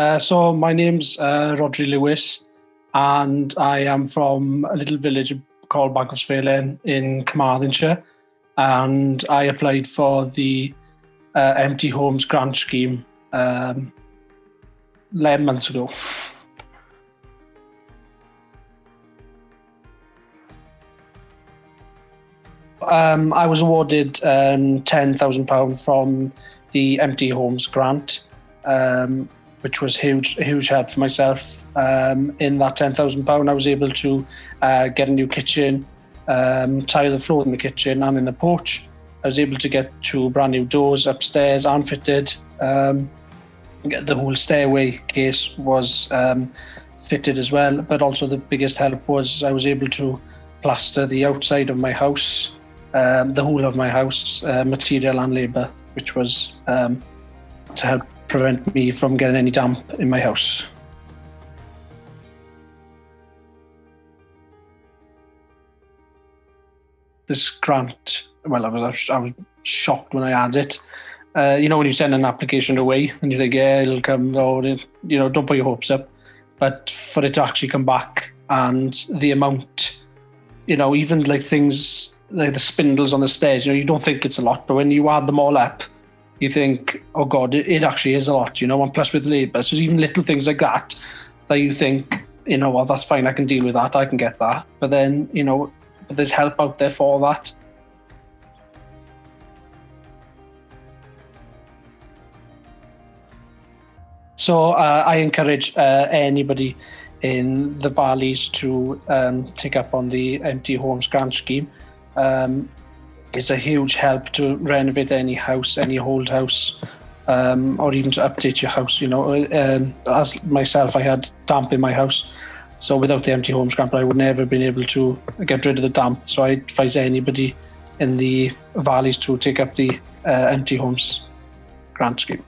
Uh, so my name's uh, Rodri Lewis, and I am from a little village called Bancroft's in Carmarthenshire, and I applied for the uh, Empty Homes Grant Scheme um, 11 months ago. Um, I was awarded um, £10,000 from the Empty Homes Grant, um, which was huge, huge help for myself. Um, in that £10,000, I was able to uh, get a new kitchen, um, tile the floor in the kitchen and in the porch. I was able to get two brand new doors upstairs and fitted. Um, the whole stairway case was um, fitted as well, but also the biggest help was I was able to plaster the outside of my house, um, the whole of my house, uh, material and labour, which was um, to help prevent me from getting any damp in my house. This grant, well, I was, I was shocked when I had it uh, you know, when you send an application away and you think, yeah, it'll come, you know, don't put your hopes up. But for it to actually come back and the amount, you know, even like things like the spindles on the stairs, you know, you don't think it's a lot, but when you add them all up, you think, oh God, it, it actually is a lot, you know, and plus with labour. So even little things like that, that you think, you know, well, that's fine, I can deal with that, I can get that. But then, you know, but there's help out there for that. So uh, I encourage uh, anybody in the valleys to um, take up on the empty homes grant scheme. Um, it's a huge help to renovate any house, any old house, um, or even to update your house. You know, um, as myself, I had damp in my house. So without the empty homes grant, I would never have been able to get rid of the damp. So I advise anybody in the valleys to take up the uh, empty homes grant scheme.